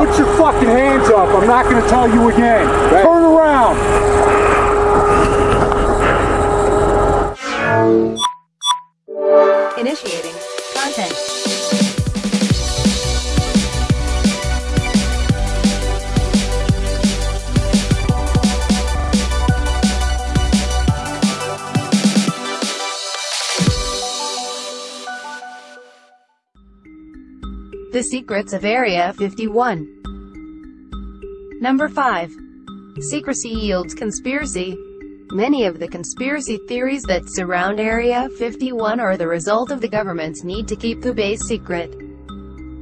up. Put your fucking hands up. I'm not going to tell you again. Right. Turn around. Initiating content. The Secrets of Area 51 Number 5. Secrecy yields conspiracy. Many of the conspiracy theories that surround Area 51 are the result of the government's need to keep the base secret.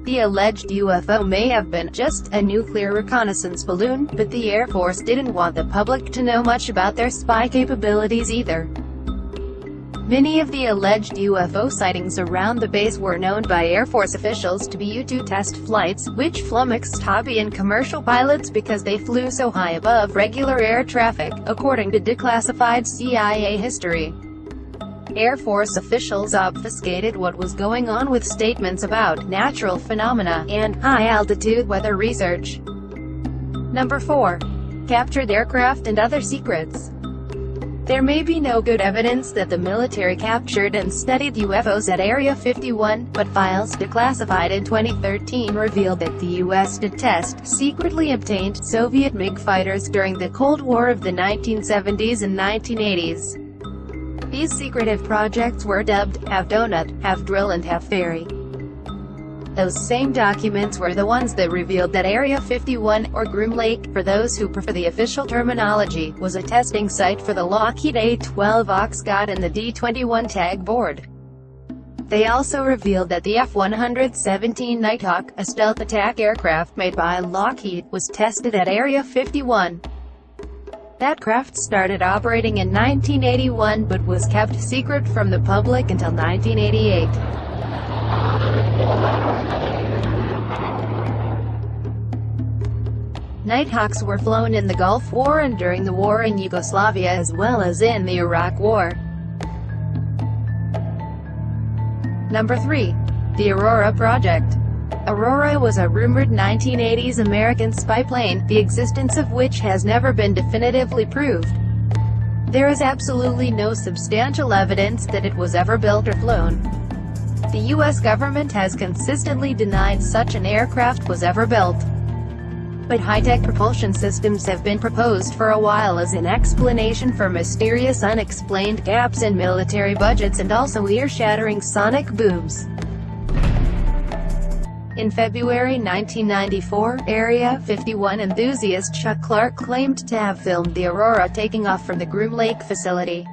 The alleged UFO may have been just a nuclear reconnaissance balloon, but the Air Force didn't want the public to know much about their spy capabilities either. Many of the alleged UFO sightings around the base were known by Air Force officials to be U-2 test flights, which flummoxed hobby and commercial pilots because they flew so high above regular air traffic, according to declassified CIA history. Air Force officials obfuscated what was going on with statements about natural phenomena and high-altitude weather research. Number 4. Captured aircraft and other secrets. There may be no good evidence that the military captured and studied UFOs at Area 51, but files declassified in 2013 revealed that the U.S. did test secretly obtained Soviet MiG fighters during the Cold War of the 1970s and 1980s. These secretive projects were dubbed HAVE DOUGHNUT, HAVE DRILL and HAVE FERRY. Those same documents were the ones that revealed that Area 51, or Groom Lake, for those who prefer the official terminology, was a testing site for the Lockheed A-12 Oxcart and the D-21 Tagboard. They also revealed that the F-117 Nighthawk, a stealth attack aircraft made by Lockheed, was tested at Area 51. That craft started operating in 1981 but was kept secret from the public until 1988. Nighthawks were flown in the Gulf War and during the war in Yugoslavia as well as in the Iraq War. Number 3. The Aurora Project. Aurora was a rumored 1980s American spy plane, the existence of which has never been definitively proved. There is absolutely no substantial evidence that it was ever built or flown. The U.S. government has consistently denied such an aircraft was ever built. But high-tech propulsion systems have been proposed for a while as an explanation for mysterious unexplained gaps in military budgets and also ear-shattering sonic booms. In February 1994, Area 51 enthusiast Chuck Clark claimed to have filmed the Aurora taking off from the Groom Lake facility.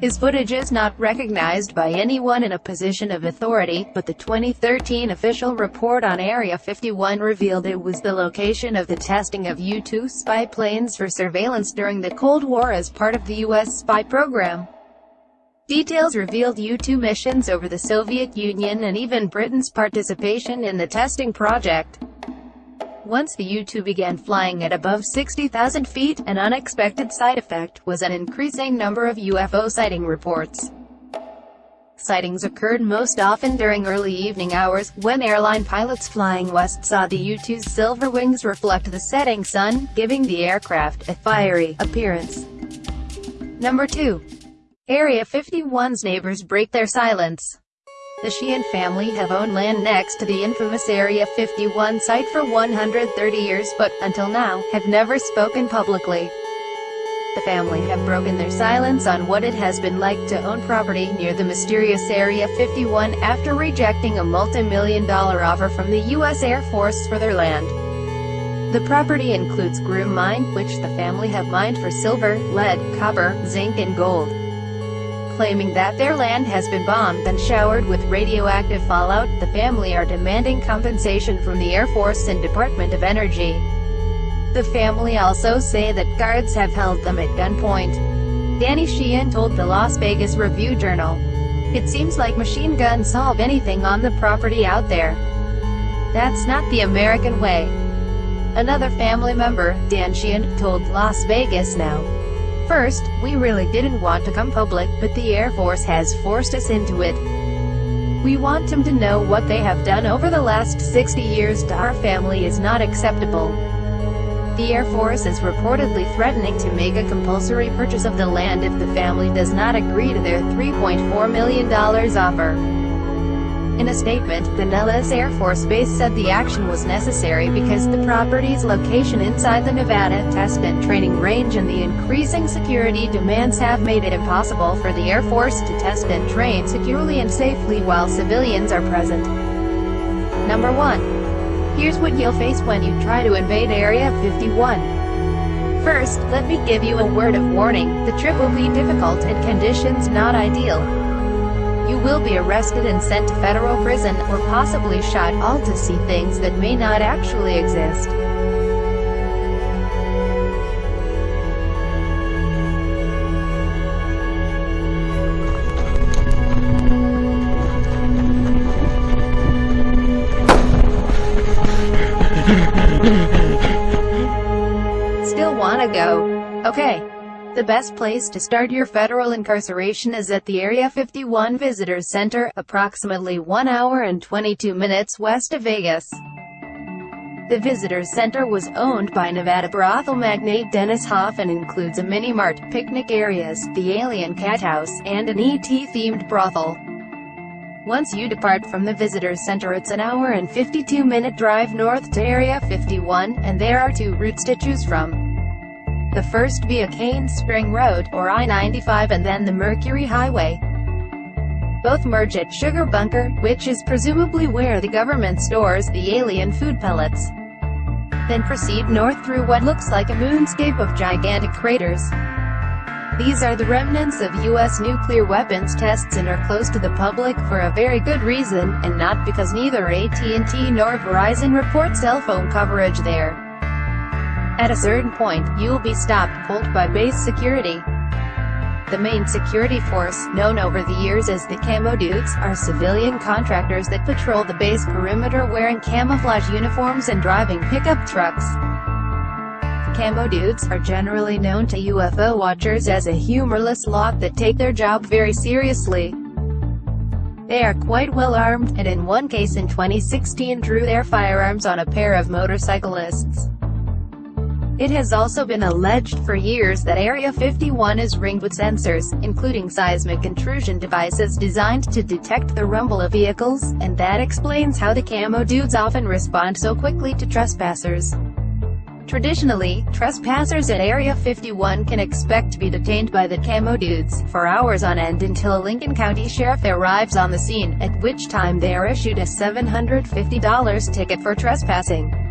His footage is not recognized by anyone in a position of authority, but the 2013 official report on Area 51 revealed it was the location of the testing of U-2 spy planes for surveillance during the Cold War as part of the U.S. spy program. Details revealed U-2 missions over the Soviet Union and even Britain's participation in the testing project. Once the U-2 began flying at above 60,000 feet, an unexpected side effect was an increasing number of UFO sighting reports. Sightings occurred most often during early evening hours, when airline pilots flying west saw the U-2's silver wings reflect the setting sun, giving the aircraft a fiery appearance. Number 2. Area 51's neighbors break their silence. The Sheahan family have owned land next to the infamous Area 51 site for 130 years but, until now, have never spoken publicly. The family have broken their silence on what it has been like to own property near the mysterious Area 51 after rejecting a multi-million dollar offer from the U.S. Air Force for their land. The property includes Groom Mine, which the family have mined for silver, lead, copper, zinc and gold claiming that their land has been bombed and showered with radioactive fallout, the family are demanding compensation from the Air Force and Department of Energy. The family also say that guards have held them at gunpoint. Danny Sheahan told the Las Vegas Review-Journal. It seems like machine guns solve anything on the property out there. That's not the American way. Another family member, Dan Sheahan, told Las Vegas Now. First, we really didn't want to come public, but the Air Force has forced us into it. We want them to know what they have done over the last 60 years to our family is not acceptable. The Air Force is reportedly threatening to make a compulsory purchase of the land if the family does not agree to their $3.4 million offer. In a statement, the Nellis Air Force Base said the action was necessary because the property's location inside the Nevada Test and Training Range and the increasing security demands have made it impossible for the Air Force to test and train securely and safely while civilians are present. Number 1. Here's what you'll face when you try to invade Area 51. First, let me give you a word of warning, the trip will be difficult and conditions not ideal. You will be arrested and sent to federal prison, or possibly shot, all to see things that may not actually exist. Still wanna go? Okay. The best place to start your federal incarceration is at the Area 51 Visitors Center, approximately 1 hour and 22 minutes west of Vegas. The Visitors Center was owned by Nevada brothel magnate Dennis Hof and includes a mini-mart, picnic areas, the Alien Cat House, and an ET-themed brothel. Once you depart from the Visitors Center it's an hour and 52-minute drive north to Area 51, and there are two routes to choose from the first via Cane Spring Road, or I-95 and then the Mercury Highway. Both merge at Sugar Bunker, which is presumably where the government stores the alien food pellets. Then proceed north through what looks like a moonscape of gigantic craters. These are the remnants of U.S. nuclear weapons tests and are closed to the public for a very good reason, and not because neither AT&T nor Verizon report cell phone coverage there. At a certain point, you'll be stopped cold by base security. The main security force, known over the years as the Camo Dudes, are civilian contractors that patrol the base perimeter wearing camouflage uniforms and driving pickup trucks. Camo Dudes are generally known to UFO watchers as a humorless lot that take their job very seriously. They are quite well armed, and in one case in 2016 drew their firearms on a pair of motorcyclists. It has also been alleged for years that Area 51 is ringed with sensors, including seismic intrusion devices designed to detect the rumble of vehicles, and that explains how the camo dudes often respond so quickly to trespassers. Traditionally, trespassers at Area 51 can expect to be detained by the camo dudes for hours on end until a Lincoln County sheriff arrives on the scene, at which time they are issued a $750 ticket for trespassing.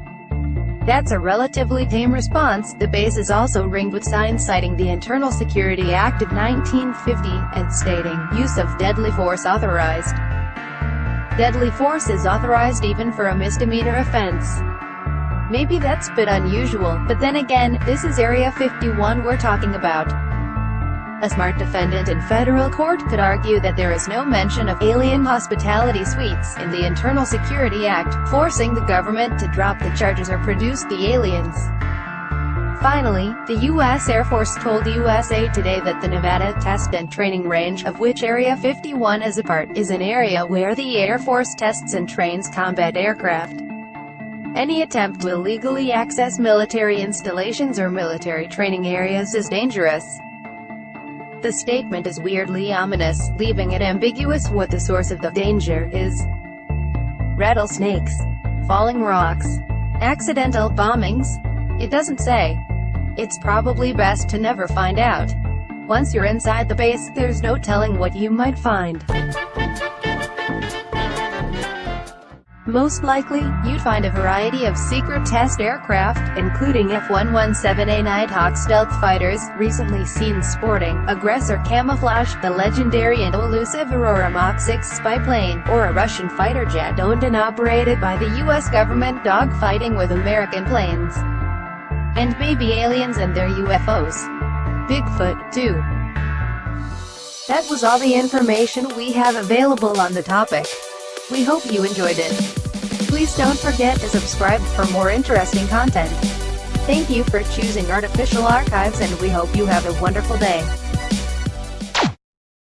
That's a relatively tame response. The base is also ringed with signs citing the Internal Security Act of 1950, and stating, use of deadly force authorized. Deadly force is authorized even for a misdemeanor offense. Maybe that's a bit unusual, but then again, this is Area 51 we're talking about. A smart defendant in federal court could argue that there is no mention of alien hospitality suites in the Internal Security Act, forcing the government to drop the charges or produce the aliens. Finally, the U.S. Air Force told USA Today that the Nevada Test and Training Range, of which Area 51 is a part, is an area where the Air Force tests and trains combat aircraft. Any attempt to illegally access military installations or military training areas is dangerous. The statement is weirdly ominous, leaving it ambiguous what the source of the danger is. Rattlesnakes. Falling rocks. Accidental bombings? It doesn't say. It's probably best to never find out. Once you're inside the base, there's no telling what you might find. Most likely, you'd find a variety of secret test aircraft, including F-117A Nighthawk stealth fighters, recently seen sporting, aggressor camouflage, the legendary and elusive Aurora Mach 6 spy plane, or a Russian fighter jet owned and operated by the U.S. government dogfighting with American planes. And maybe aliens and their UFOs. Bigfoot, too. That was all the information we have available on the topic. We hope you enjoyed it. Please don't forget to subscribe for more interesting content. Thank you for choosing Artificial Archives and we hope you have a wonderful day.